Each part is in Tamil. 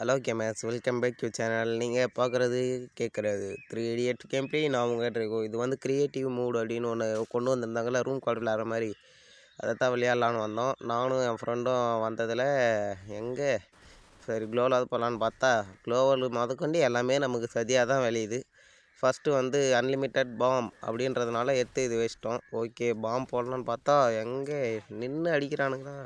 Hello gamers welcome back you channel. நீங்கள் பார்க்குறது கேட்குறது த்ரீ இடியட் கேம்ப்ளே நான் உங்கள்கிட்ட இருக்கோம் இது வந்து க்ரியேட்டிவ் மூடு அப்படின்னு ஒன்று கொண்டு வந்திருந்தாங்கல்ல ரூம் கார்டு விளையாடுற மாதிரி. அதை தான் விளையாடலான்னு வந்தோம். நானும் என் ஃப்ரெண்டும் வந்ததில் எங்கே? சரி க்ளோவலாவது போகலான்னு பார்த்தா க்ளோவல் முதற்கொண்டு எல்லாமே நமக்கு சதியாக தான் விளையுது. ஃபஸ்ட்டு வந்து அன்லிமிட்டெட் பாம் அப்படின்றதுனால எடுத்து இது வச்சிட்டோம். ஓகே பாம் போடலான்னு பார்த்தா எங்கே? நின்று அடிக்கிறானுங்களா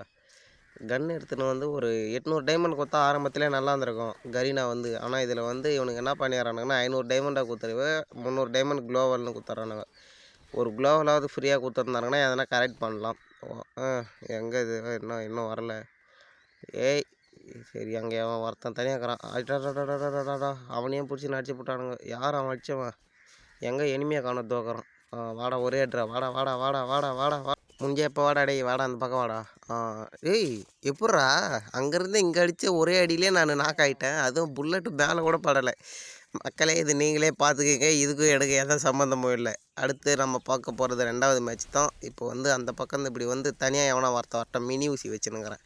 கன் எடுத்துன்னு வந்து ஒரு எட்நூறு டைமண்ட் கொடுத்தா ஆரம்பத்திலே நல்லா இருந்திருக்கும். கரீனா வந்து. ஆனால் இதில் வந்து இவனுக்கு என்ன பண்ணிடுறானுங்கன்னா ஐநூறு டைமண்டாக கொடுத்துருவே முந்நூறு டைமண்ட் குளோவல்னு கொடுத்துட்றானுங்க ஒரு குளோவலாவது ஃப்ரீயாக கொடுத்துருந்தாங்கன்னா எதனா கரெக்ட் பண்ணலாம். ஆ எங்கே இது? இன்னும் இன்னும் வரல. ஏய் சரி அங்கே அவன் ஒருத்தன் தனியாக இருக்கிறான். அவனையும் பிடிச்சி நடிச்சு போட்டானுங்க யார் அவன் அடிச்சவன் எங்கே எனிமையாக காண தோக்குறான் வாடா ஒரே அட்ரா வாடா வாடா வாடா வாடா வாடா வா முடிஞ்ச எப்போ வாடா டேய் வாடா அந்த பக்கம் வாடா. ஆ ஏய் எப்பட்றா? அங்கேருந்து இங்கே அடித்த ஒரே அடியிலே நான் நாக் ஆகிட்டேன் அதுவும் புல்லட்டு மேலே கூட படலை. மக்களே இது நீங்களே பார்த்துக்கங்க இதுக்கும் எனக்கு எந்த சம்மந்தமும் இல்லை. அடுத்து நம்ம பார்க்க போகிறது ரெண்டாவது மேட்ச் தான். இப்போ வந்து அந்த பக்கம் இப்படி வந்து தனியாக எவனா ஒருத்த வரட்டும். மினி ஊசி வச்சுனுங்கிறேன்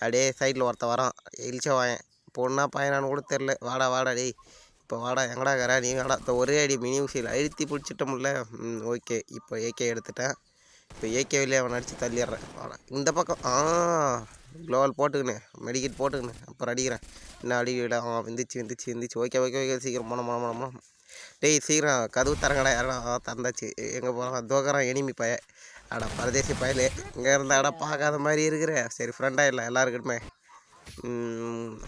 அப்படியே சைடில் ஒருத்த வரான். இழிச்ச வாயன் பொண்ணா பையனான்னு கூட தெரில. வாடா வாடா டேய். இப்போ வாடா எங்கடா கரா நீ வாடா. இப்போ ஒரே அடி மினி ஊசியில் அழுத்தி பிடிச்சிட்டோம்ல ம் ஓகே. இப்போ ஏகே எடுத்துட்டேன். இப்போ ஏகேவிலே அவன் அடித்து தள்ளிடுறேன். இந்த பக்கம். ஆ க்ளோவல் போட்டுக்கினேன். மெடிக்கெட் போட்டுக்கினேன். அப்புறம் அடிக்கிறேன். என்ன அடிக்கடா ஆ விந்துச்சு விந்துச்சு விந்துச்சு. ஓகே ஓகே ஓகே சீக்கிரம் போனோம் போன போனோம் போனோம் டேய் சீக்கிரம் கதவு தரங்கடா யாரா தந்தாச்சு. திறந்தாச்சு எங்கே போகிறான் தோக்கறான் எனிமி பய அடா பரதேசி பயலே. இங்கே இருந்தாடா பார்க்காத மாதிரி இருக்கிற. சரி ஃப்ரெண்டாக இல்லை எல்லாருக்கிட்டுமே.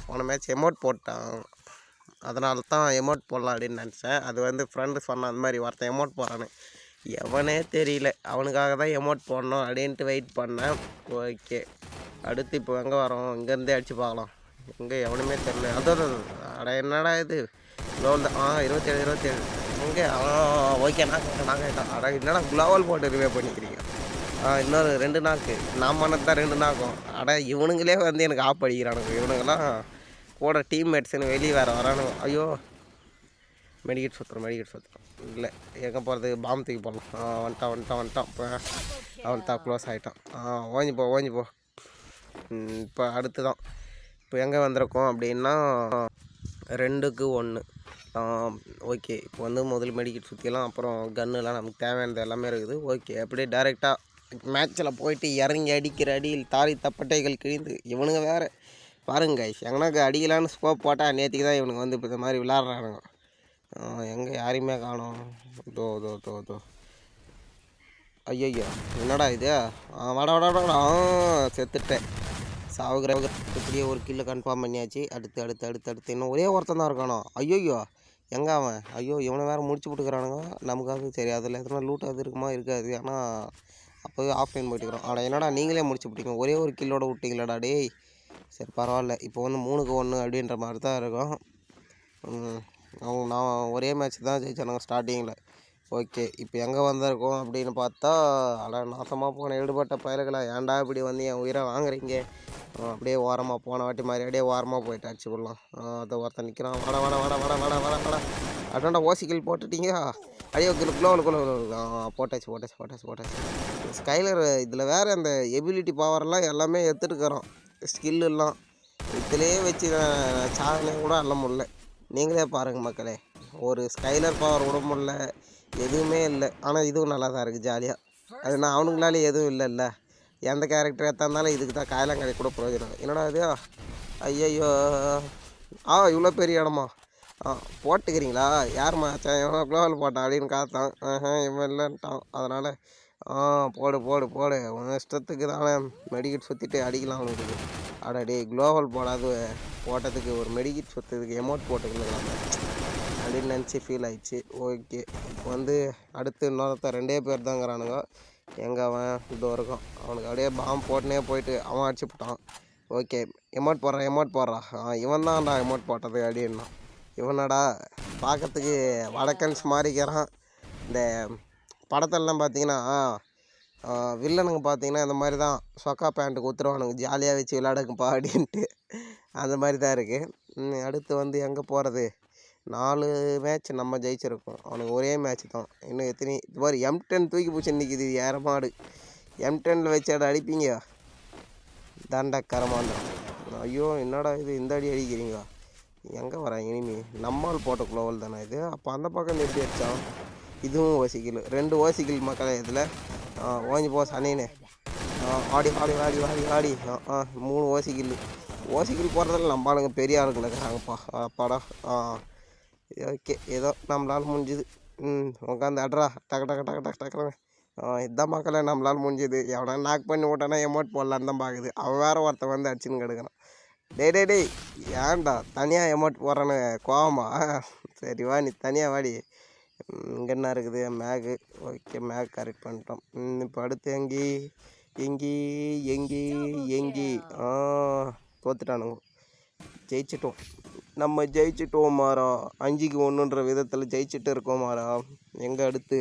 போன மேட்ச் எமௌண்ட் போட்டான். அதனால தான் எமௌண்ட் போடலாம் அப்படின்னு நினச்சேன். அது வந்து ஃப்ரெண்டு சொன்னான் அந்த மாதிரி ஒருத்தன் எமௌண்ட் போகிறானு எவனே தெரியல. அவனுக்காக தான் எமோட் போடணும் அப்படின்ட்டு வெயிட் பண்ணேன். ஓகே அடுத்து இப்போ எங்கே வரோம்? இங்கேருந்தே அடித்து பார்க்கலாம். எங்கே எவனுமே தெரில அதான் அட என்னடா இது? க்ளோவல் தான் ஆ இருபத்தேழு இருபத்தேழு. எங்கே ஆ ஓகே நான் நாக்கு அட என்னடா க்ளோவல் போட்டு ரிவே பண்ணிக்கிறீங்க? ஆ இன்னொரு ரெண்டு நாக்கு. நான் பண்ணது தான் ரெண்டு நாக்கும். அட இவனுங்களே வந்து எனக்கு ஆப் அடிக்கிறானுங்க. இவனுங்கெல்லாம் கூட டீம்மேட்ஸ்னு வெளியே வேறு வரானுங்க. ஐயோ மெடிக்கெட் சுற்றுறோம் மெடிக்கெட் சுற்றுறோம் இல்லை எங்கே போகிறது? பாம்பு தூக்கி போடலாம். ஆ வந்துட்டான் வந்துட்டான் வந்துட்டான் இப்போ அவன் தான் க்ளோஸ் ஆகிட்டான் ஆ ஓஞ்சி போ ஓஞ்சி போ. இப்போ அடுத்து தான் இப்போ எங்கே வந்திருக்கோம் அப்படின்னா ரெண்டுக்கு ஒன்று. ஓகே. இப்போ வந்து முதல் மெடிக்கெட் சுற்றிலாம் அப்புறம் கன்னுலாம் நமக்கு தேவையானது எல்லாமே இருக்குது. ஓகே. அப்படியே டேரெக்டாக மேட்ச்சில் போயிட்டு இறங்கி அடிக்கிற அடியில் தாரி தப்பட்டைகள் கிழிந்து இவனுங்க வேறு. பாருங்க guys, எங்கனாக்கு அடிக்கலான்னு ஸ்கோப் போட்டால் நேற்றுக்கு தான் இவனுங்க வந்து இப்போ இந்த மாதிரி விளாட்றானுங்க எங்கே யாரையுமே காணோம். தோ தோ தோ தோ ஐயோ என்னடா இது? ஆ வாடா வாடா வாடா. செத்துட்டேன். சாவுகிற இப்படியே ஒரு கில்லு கன்ஃபார்ம் பண்ணியாச்சு. அடுத்து அடுத்து அடுத்து அடுத்து. இன்னும் ஒரே ஒருத்தன் தான் இருக்கானோ? ஐயோயோ எங்கே அவன்? ஐயோ இவனை வேறு முடிச்சு விட்டுக்கிறானுங்க. நமக்காக சரி அதில் எத்தனை லூட் அது இருக்குமா? இருக்காது. ஆனால் அப்போவே ஆஃப்லைன் போயிட்டுக்கிறோம் ஆனால் என்னடா நீங்களே முடிச்சு விட்டீங்க. ஒரே ஒரு கில்லோட விட்டிங்களாடா டேய். சரி பரவாயில்ல. இப்போ வந்து மூணுக்கு ஒன்று அப்படின்ற மாதிரி தான் இருக்கும். அவங்க நான் ஒரே மேட்ச் தான் ஜெயிச்சானுங்க ஸ்டார்டிங்கில் ஓகே இப்போ எங்கே வந்திருக்கோம் அப்படின்னு பார்த்தா அட நாசமாக போன ஈடுபட்ட பயல்களா ஏன்டா இப்படி வந்து என் உயிரை வாங்குறீங்க? அப்படியே ஓரமாக போன வாட்டி மாதிரி அப்படியே ஓரமாக போயிட்டு அடிச்சு விடலாம் அதை ஒருத்தன் நிற்கிறான் வட வட வட வட வட வாட வட. அட்டாண்டா ஓசிக்கில் போட்டுட்டீங்க? அடியோ கிலோ குளோவில் போட்டாச்சு போட்டாச்சு போட்டாச்சு போட்டாச்சு. ஸ்கைலர் இதில் வேறு அந்த எபிலிட்டி பவர்லாம் எல்லாமே எடுத்துட்டுக்கிறோம் ஸ்கில்லாம் இதுலேயே வச்சு நான் சாதனை கூட அள்ள முடியல. நீங்களே பாருங்கள் மக்களே. ஒரு ஸ்கைலர் பவர் விட முடியல எதுவுமே இல்லை. ஆனால் இதுவும் நல்லா தான் இருக்குது ஜாலியாக அது நான் அவனுங்களால எதுவும் இல்லைல்ல. எந்த கேரக்டர் எத்தாந்தாலும் இதுக்கு தான் காயலாங்கடை கூட பிரயோஜனம். என்னடா இது? ஐயையோ. ஆ இவ்வளோ பெரிய இடமா? ஆ போட்டுக்கிறீங்களா? யாரும்மா மச்சான் எவ்வளோ குளோவல் போட்டான் அப்படின்னு காத்தான். இவன் இல்லைன்ட்டான். அதனால் ஆ போடு போடு போடு. உன் இஷ்டத்துக்கு தானே மெடிக்கெட் சுற்றிட்டு அடிக்கலாம் அவனுக்கு. அடாடி குளோபல் போடாது. போட்டதுக்கு ஒரு மெடிக்கிட் சுற்றுறதுக்கு எமௌண்ட் போட்டுக்கலாம் அப்படின்னு நினச்சி ஃபீல் ஆயிடுச்சு. ஓகே இப்போ வந்து அடுத்து இன்னொருத்த ரெண்டே பேர் தாங்கிறானுங்க எங்கே அவன்? இதோ இருக்கும் அவனுக்கு அப்படியே பாம் போட்டுனே போயிட்டு அவன் அடிச்சு போட்டான். ஓகே எமௌண்ட் போடுறான் எமௌண்ட் போடுறான் ஆ இவன் தான்டா எமௌண்ட் போட்டது அப்படின்னா. இவனடா பார்க்கறதுக்கு வடக்கன்ஸ் மாறிக்கிறான். இந்த படத்தெல்லாம் பார்த்தீங்கன்னா வில்லனுங்க பார்த்தீங்கன்னா இந்த மாதிரி தான் சொக்கா பேண்ட்டு குத்துருவானுங்க ஜாலியாக வச்சு விளாடுங்கப்பா அப்படின்ட்டு. அந்த மாதிரி தான் இருக்குது அடுத்து வந்து எங்கே போகிறது நாலு மேட்ச் நம்ம ஜெயிச்சிருக்கோம். அவனுக்கு ஒரே மேட்ச் தான். இன்னும் எத்தனை இது மாதிரி எம் டென் தூக்கி பிடிச்சி நிற்கிது ஏற மாடு. எம் டெனில் வச்சு அட அடிப்பீங்க தண்ட ஐயோ என்னடா இது? இந்த அடி அடிக்கிறீங்க எங்கே வராங்க இனிமே? நம்மால் போட்ட குளோவல் தானே இது? அப்போ அந்த பக்கம் எப்படி அடித்தான் இதுவும் ஓசிக்கில். ரெண்டு ஓசிக்கில் மக்களே இதில். ஓஞ்சி போ சனின்னு ஆடி ஆடி ஆடி ஆடி ஆடி ஆ, ஆ மூணு ஓசிக்கில் ஓசிக்கில் போடுறதுல நம்ம ஆளுங்க பெரிய ஆளுங்க இருக்கிறாங்கப்பா அப்பாடா ஆ ஓகே ஏதோ நம்மளால் முடிஞ்சுது ம் உட்காந்து அட்ரா டக்கு டக்கு டக்கு டக்கு டக்குனு ஆ இதான் மக்களே நம்மளால் முடிஞ்சுது எவனா நாக் பண்ணி விட்டானா எமௌண்ட் போடலான்னு தான் பார்க்குது அவன் வேறு ஒருத்தன் வந்து அடிச்சுன்னு கெடுக்கிறான் டே டே டேய் ஏன்டா தனியாக எமௌண்ட் போடுறானு கோவமா சரி வா நீ தனியாக வாடி இங்கே என்ன இருக்குது? மேகு. ஓகே மேக் கரெக்ட் பண்ணிட்டோம். இப்போ அடுத்து எங்கி? எங்கி? எங்கி? எங்கி? ஆ தோத்துட்டானுங்க. ஜெயிச்சிட்டோம். நம்ம ஜெயிச்சிட்டோம் மாறா. அஞ்சுக்கு ஒன்றுன்ற விதத்தில் ஜெயிச்சிட்டு இருக்கோம் மாறா. எங்கே அடுத்து?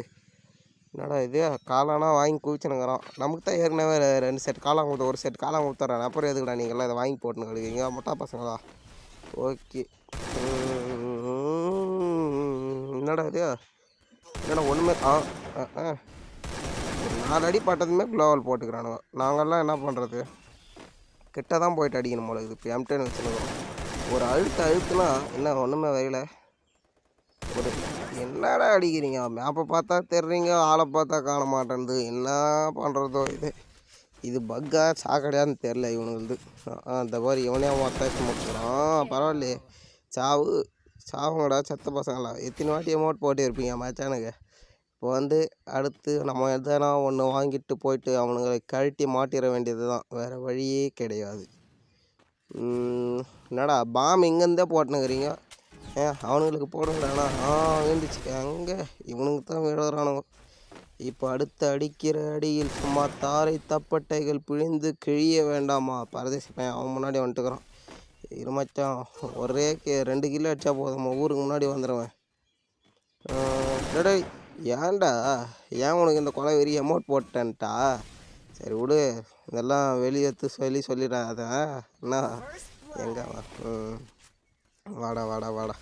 என்னடா இது? காளானா வாங்கி குவிச்சுனுங்கிறோம் நமக்கு தான் ஏற்கனவே ரெண்டு செட் காளான் கொடுத்த ஒரு செட் காளான் கொடுத்துட்றேன் அப்புறம் எதுக்குடா நீங்கள்லாம் இதை வாங்கி போட்டுன்னு கிடைக்கிறீங்க மொட்டா பசங்களா? ஓகே. என்னடா இது? என்னடா ஒன்றுமே ஆ ஆ, ஆ. நாலு அடி பட்டதுமே க்ளோவல் போட்டுக்கிறானுங்க. நாங்கள்லாம் என்ன பண்ணுறது கிட்ட தான் போயிட்டு அடிக்கணும் போல இது இப்போ எம்டன் வச்சுருக்கோம். ஒரு அழுத்து அழுத்துனா என்ன ஒன்றுமே வரையில. ஒரு என்னடா அடிக்கிறீங்க? மேப்பை பார்த்தா தெரிறீங்க ஆளை பார்த்தா காண மாட்டேன்து. என்ன பண்ணுறதோ இது? இது பக்கா சாக்கடையான்னு தெரில இவனுங்களுது. இந்த மாதிரி இவனே ஒத்தாச்சு முடிச்சுக்கிறான். பரவாயில்லையே. சாவு. சாவுங்கடா செத்த பசங்களா. எத்தனை வாட்டி அமௌண்ட் போட்டு இருப்பீங்க மச்சானுக்கு. இப்போ வந்து அடுத்து நம்ம எதனா ஒன்று வாங்கிட்டு போயிட்டு அவனுங்களை கழட்டி மாட்டிட வேண்டியது தான் வேறு வழியே கிடையாது. என்னடா பாம் இங்கேருந்தே போட்டுனுக்கிறீங்க? ஏன் அவனுங்களுக்கு போடுங்கடாண்ணா ஆ விழுந்துச்சு அங்கே இவனுக்கு தான் விழுறானுங்க இப்போ அடுத்து அடிக்கிற அடியில் சும்மா தாரை தப்பட்டைகள் பிழிந்து கிழிய வேண்டாமா? பரதேசி பையன் அவன் முன்னாடி வந்துட்டுக்கிறான். இரு மச்சான் ஒரே கே ரெண்டு கிலோ அடித்தா போதும் ஊருக்கு முன்னாடி வந்துடுவேன் டேய் ஏன்டா? ஏன் உனக்கு இந்த கொலை வெறி அமௌண்ட் போட்டேன்ட்டா சரி விடு. இதெல்லாம் வெளியேற்று சொல்லி சொல்லிடுறேன் என்ன? எங்கே ம். வாடா வாடா வாடா.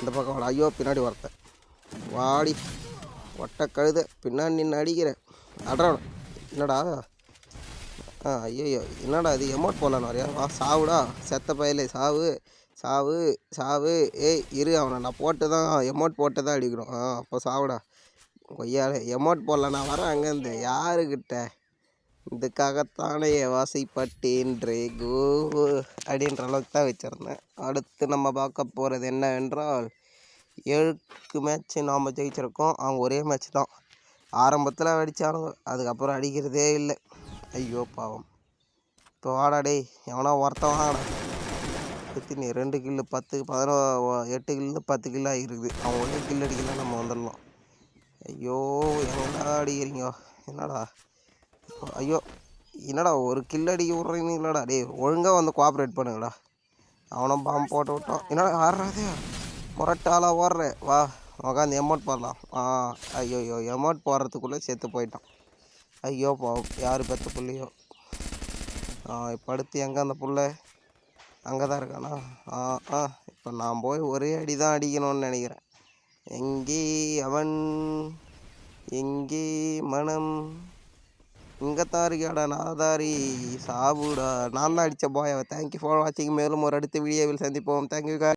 இந்த பக்கம் வாடா. ஐயோ பின்னாடி வரத்தேன் வாடி. ஒட்டை கழுத. பின்னாடி நின்று அடிக்கிறேன். அட்ரா என்னடா? ஆ ஐயோ என்னடா இது? எமோட் போடலான்னு வரையா? வா சாவுடா. செத்த பயலே சாவு சாவு சாவு. ஏய் இரு அவனை. நான் போட்டு தான் எமோட் போட்டு தான் அடிக்கிறோம் ஆ அப்போ சாவுடா. கொய்யால எமோட் போடலாம் நான் வரேன் அங்கேருந்து. யாருக்கிட்ட இதுக்காகத்தானே வாசைப்பட்டேன்றே கோ அப்படின்ற அளவுக்கு தான் வச்சுருந்தேன். அடுத்து நம்ம பார்க்க போகிறது என்னவென்றால் ஏழுக்கு மேட்ச்சு நாம் ஜெயிச்சிருக்கோம். அவங்க ஒரே மேட்ச் தான். ஆரம்பத்தில் அடித்தானுங்க அதுக்கப்புறம் அடிக்கிறதே இல்லை. ஐயோ பாவம். இப்போ வாடா டேய். எவனா ஒருத்தன் வாங்கடா ரெண்டு கில்லு பத்து பதினோ எட்டு கில்லு பத்து கில்லு ஆகிருக்குது. அவன் ஒரே கில் அடிக்கலாம் நம்ம வந்துடலாம். ஐயோ என்னடா அடிக்கிறீங்க? என்னடா? ஐயோ என்னடா ஒரு கில் அடிக்க விட்றீங்களாடா டேய் ஒழுங்காக வந்து கோஆப்ரேட் பண்ணுங்கடா. அவனும் பாம்பு போட்டு விட்டான். என்னடா ஆடுறாதே முரட்டாலாக ஓடுறேன் வா உக்காந்து எமௌண்ட் போடலாம். ஆ ஐயோ ஐயோ எமௌண்ட் போடுறதுக்குள்ளே செத்து போயிட்டான். ஐயோ பாவம் யார் பெற்ற பிள்ளையோ? இப்போ அடுத்து எங்கே அந்த புள்ள? அங்கே தான் இருக்கானா? ஆ ஆ இப்போ நான் போய் ஒரே அடி தான் அடிக்கணும்னு நினைக்கிறேன். எங்கே அவன்? எங்கே மனம்? இங்கே தான் இருக்கியாடா நாதாரி? சாபுடா நான் தான் அடித்த போய் தேங்க்யூ ஃபார் வாட்சிங் மேலும் ஒரு அடுத்த வீடியோவில் சந்திப்போம். தேங்க்யூ